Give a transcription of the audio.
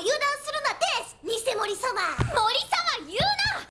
油断するなです偽森様！森